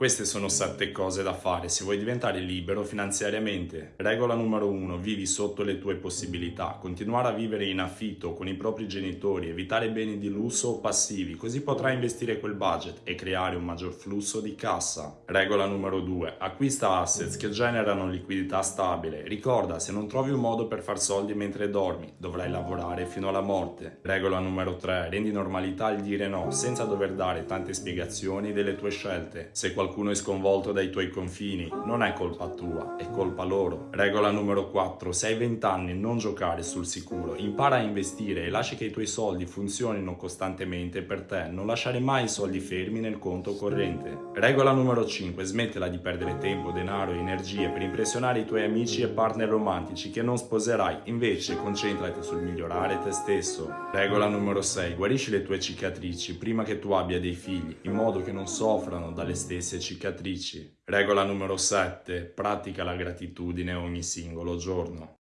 Queste sono sette cose da fare se vuoi diventare libero finanziariamente. Regola numero uno, vivi sotto le tue possibilità. Continuare a vivere in affitto con i propri genitori, evitare beni di lusso o passivi, così potrai investire quel budget e creare un maggior flusso di cassa. Regola numero due, acquista assets che generano liquidità stabile. Ricorda, se non trovi un modo per far soldi mentre dormi, dovrai lavorare fino alla morte. Regola numero tre, rendi normalità il dire no, senza dover dare tante spiegazioni delle tue scelte. Se qualcuno qualcuno è sconvolto dai tuoi confini, non è colpa tua, è colpa loro. Regola numero 4. Se hai 20 anni non giocare sul sicuro, impara a investire e lascia che i tuoi soldi funzionino costantemente per te, non lasciare mai i soldi fermi nel conto corrente. Regola numero 5. Smettila di perdere tempo, denaro e energie per impressionare i tuoi amici e partner romantici che non sposerai, invece concentrati sul migliorare te stesso. Regola numero 6. Guarisci le tue cicatrici prima che tu abbia dei figli, in modo che non soffrano dalle stesse cicatrici. Regola numero 7. Pratica la gratitudine ogni singolo giorno.